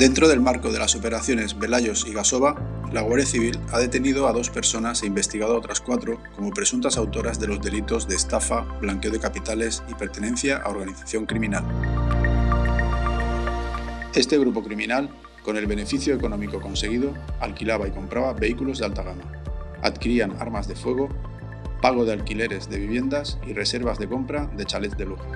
Dentro del marco de las operaciones Velayos y Gasova, la Guardia Civil ha detenido a dos personas e investigado a otras cuatro como presuntas autoras de los delitos de estafa, blanqueo de capitales y pertenencia a organización criminal. Este grupo criminal, con el beneficio económico conseguido, alquilaba y compraba vehículos de alta gama, adquirían armas de fuego, pago de alquileres de viviendas y reservas de compra de chalets de lujo.